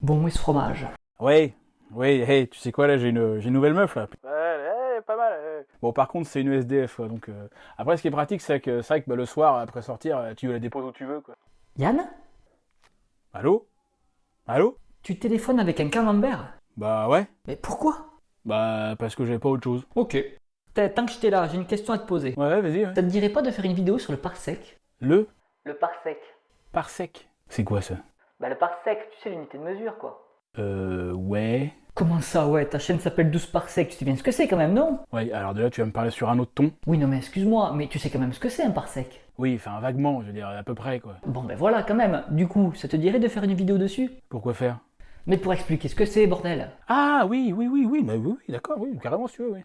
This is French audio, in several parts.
Bon, et ce fromage? Ouais, oui, hey, tu sais quoi là, j'ai une, j'ai une nouvelle meuf là. Ouais, ouais, pas mal. ouais. Bon, par contre, c'est une SDF, quoi, donc. euh, Après, ce qui est pratique, c'est que c'est vrai que bah, le soir, après sortir, euh, tu la déposes où tu veux, quoi. Yann? Allô? Allô? Tu téléphones avec un camembert? Bah ouais. Mais pourquoi? Bah parce que j'ai pas autre chose. Ok. T'as- Tant que j'étais là, j'ai une question à te poser. Ouais, ouais, vas-y. Ouais. Ça te dirait pas de faire une vidéo sur le parsec? Le? Le parsec parsec. C'est quoi ça? Bah le parsec, tu sais l'unité de mesure quoi. Euh, ouais. Comment ça ouais, ta chaîne s'appelle 12 parsecs, tu sais bien ce que c'est quand même, non? Ouais, alors de là, tu vas me parler sur un autre ton. Oui non mais excuse-moi, mais tu sais quand même ce que c'est un parsec? Oui, enfin vaguement, je veux dire, à peu près, quoi. Bon ben voilà quand même, du coup, ça te dirait de faire une vidéo dessus? Pourquoi faire? Mais pour expliquer ce que c'est, bordel Ah oui, oui, oui, oui, bah, oui, oui, d'accord, oui, carrément, si tu veux, oui.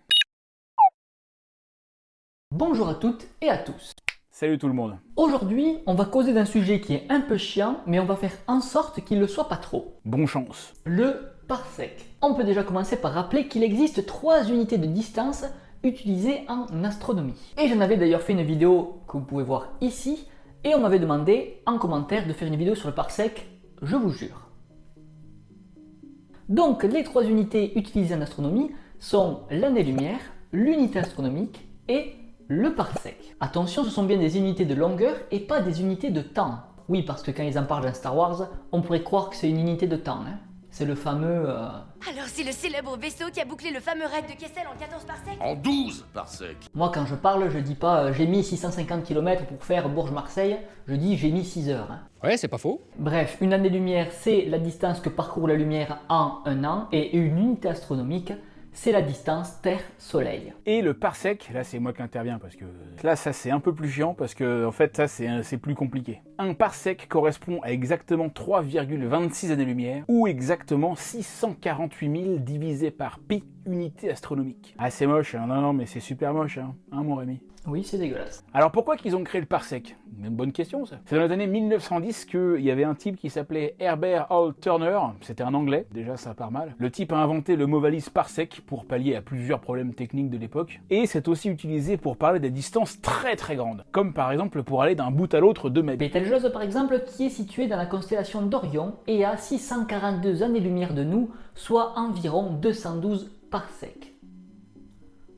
Bonjour à toutes et à tous. Salut tout le monde. Aujourd'hui, on va causer d'un sujet qui est un peu chiant, mais on va faire en sorte qu'il ne le soit pas trop. Bon chance. Le parsec. On peut déjà commencer par rappeler qu'il existe trois unités de distance utilisées en astronomie. Et j'en avais d'ailleurs fait une vidéo que vous pouvez voir ici, et on m'avait demandé en commentaire de faire une vidéo sur le parsec, je vous jure. Donc les trois unités utilisées en astronomie sont l'année-lumière, l'unité astronomique et le parsec. Attention, ce sont bien des unités de longueur et pas des unités de temps. Oui, parce que quand ils en parlent dans Star Wars, on pourrait croire que c'est une unité de temps. hein. C'est le fameux... euh, Alors c'est le célèbre vaisseau qui a bouclé le fameux raid de Kessel en 14 parsecs En 12 parsec. Moi, quand je parle, je dis pas euh, j'ai mis 650 km pour faire Bourges-Marseille, je dis j'ai mis 6 heures. hein. Ouais, c'est pas faux. Bref, une année-lumière, c'est la distance que parcourt la lumière en un an, et une unité astronomique, c'est la distance Terre-Soleil. Et le parsec, là c'est moi qui interviens parce que là ça c'est un peu plus chiant parce que en fait ça c'est plus compliqué. Un parsec correspond à exactement 3,26 années-lumière ou exactement 648 000 divisé par pi unité astronomique. Ah c'est moche, hein. non non mais c'est super moche, hein, hein mon Rémi? Oui, c'est dégueulasse. Alors pourquoi qu'ils ont créé le parsec? Une bonne question ça. C'est dans les années 1910 qu'il y avait un type qui s'appelait Herbert Hall Turner, c'était un anglais, déjà ça part mal. Le type a inventé le mot valise parsec pour pallier à plusieurs problèmes techniques de l'époque, et c'est aussi utilisé pour parler des distances très très grandes, comme par exemple pour aller d'un bout à l'autre de mètres. Betelgeuse, par exemple, qui est située dans la constellation d'Orion et à 642 années-lumière de nous, soit environ 212 parsecs.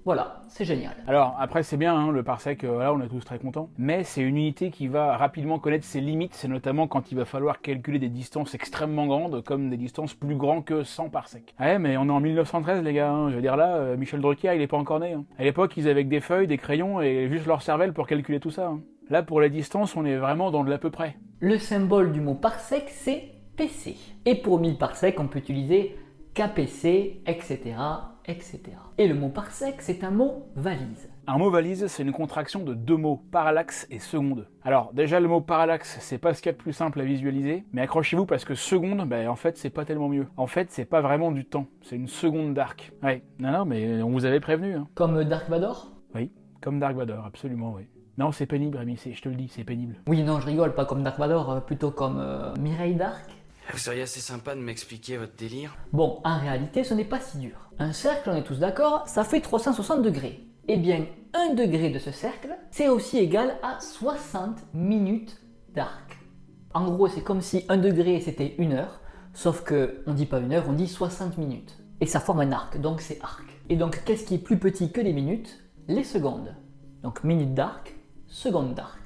Voilà, c'est génial. Alors après c'est bien hein, le parsec, euh, voilà on est tous très contents, mais c'est une unité qui va rapidement connaître ses limites, c'est notamment quand il va falloir calculer des distances extrêmement grandes, comme des distances plus grandes que 100 parsecs. Ouais mais on est en 1913 les gars, hein. je veux dire là, euh, Michel Drucker il est pas encore né. hein. À l'époque ils avaient que des feuilles, des crayons et juste leur cervelle pour calculer tout ça. Là pour la distance on est vraiment dans de l'à peu près. Le symbole du mot parsec, c'est PC. Et pour 1000 parsecs, on peut utiliser KPC, etc., etc. Et le mot parsec, c'est un mot valise. Un mot valise, c'est une contraction de deux mots, parallaxe et seconde. Alors déjà le mot parallaxe, c'est pas ce qu'il y a de plus simple à visualiser, mais accrochez-vous parce que seconde, ben en fait c'est pas tellement mieux. En fait c'est pas vraiment du temps, c'est une seconde d'arc. Ouais, non non mais on vous avait prévenu. Hein. Comme Dark Vador? Oui, comme Dark Vador, absolument oui. Non c'est pénible Rémi, je te le dis, c'est pénible. Oui, non, je rigole, pas comme Dark Vador, euh, plutôt comme euh, Mireille Dark. Vous seriez assez sympa de m'expliquer votre délire Bon, en réalité, ce n'est pas si dur. Un cercle, on est tous d'accord, ça fait 360 degrés. Eh bien, un degré de ce cercle, c'est aussi égal à 60 minutes d'arc. En gros, c'est comme si un degré c'était une heure, sauf que on dit pas une heure, on dit 60 minutes. Et ça forme un arc, donc c'est arc. Et donc, qu'est-ce qui est plus petit que les minutes? Les secondes. Donc, minute d'arc, seconde d'arc.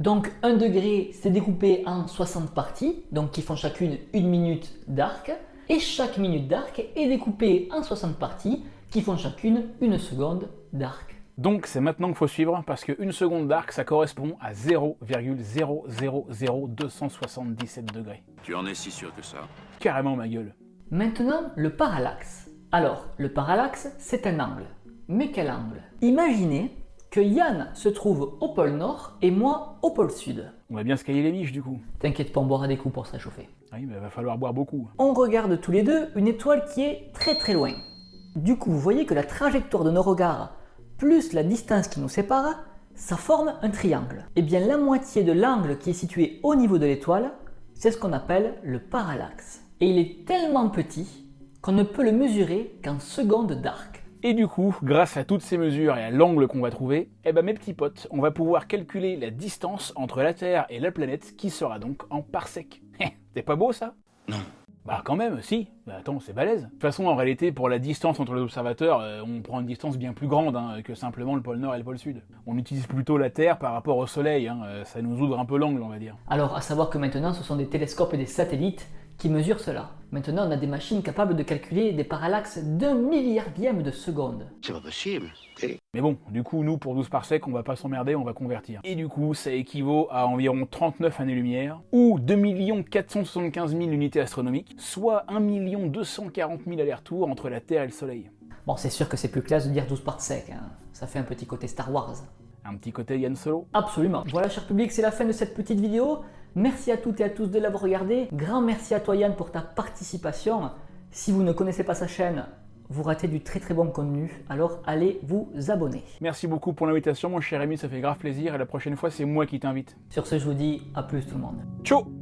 Donc 1 degré, c'est découpé en 60 parties, donc qui font chacune une minute d'arc, et chaque minute d'arc est découpée en 60 parties, qui font chacune une seconde d'arc. Donc c'est maintenant qu'il faut suivre parce qu'une seconde d'arc ça correspond à 0,000277 degrés. Tu en es si sûr que ça? Carrément ma gueule. Maintenant, le parallaxe. Alors, le parallaxe, c'est un angle. Mais quel angle? Imaginez que Yann se trouve au pôle Nord et moi au pôle Sud. On va bien se cailler les miches du coup. T'inquiète pas, on boira des coups pour se réchauffer. Oui mais va falloir boire beaucoup. on regarde tous les deux une étoile qui est très très loin. Du coup, vous voyez que la trajectoire de nos regards plus la distance qui nous sépare, ça forme un triangle. Et bien la moitié de l'angle qui est situé au niveau de l'étoile, c'est ce qu'on appelle le parallaxe. Et il est tellement petit qu'on ne peut le mesurer qu'en secondes d'arc. Et du coup, grâce à toutes ces mesures et à l'angle qu'on va trouver, eh ben mes petits potes, on va pouvoir calculer la distance entre la Terre et la planète qui sera donc en parsec. C'est pas beau ça? Non. Bah quand même, si. Bah, attends, c'est balèze. De toute façon, en réalité, pour la distance entre les observateurs, euh, on prend une distance bien plus grande hein, que simplement le pôle Nord et le pôle Sud. On utilise plutôt la Terre par rapport au Soleil. hein, euh, ça nous ouvre un peu l'angle, on va dire. Alors, à savoir que maintenant, ce sont des télescopes et des satellites qui mesurent cela. Maintenant, on a des machines capables de calculer des parallaxes d'un milliardième de seconde. C'est pas possible. Mais bon, du coup, nous, pour 12 parsecs, on va pas s'emmerder, on va convertir. Et du coup, ça équivaut à environ 39 années-lumière, ou 2 475 000 unités astronomiques, soit 1 240 000 allers-retours entre la Terre et le Soleil. Bon, c'est sûr que c'est plus classe de dire 12 parsecs, hein. ça fait un petit côté Star Wars. Un petit côté Yann Solo. Absolument. Voilà, cher public, c'est la fin de cette petite vidéo. Merci à toutes et à tous de l'avoir regardé. Grand merci à toi, Yann, pour ta participation. Si vous ne connaissez pas sa chaîne, vous ratez du très très bon contenu, alors allez vous abonner. Merci beaucoup pour l'invitation, mon cher ami, ça fait grave plaisir, et la prochaine fois, c'est moi qui t'invite. Sur ce, je vous dis à plus tout le monde. Ciao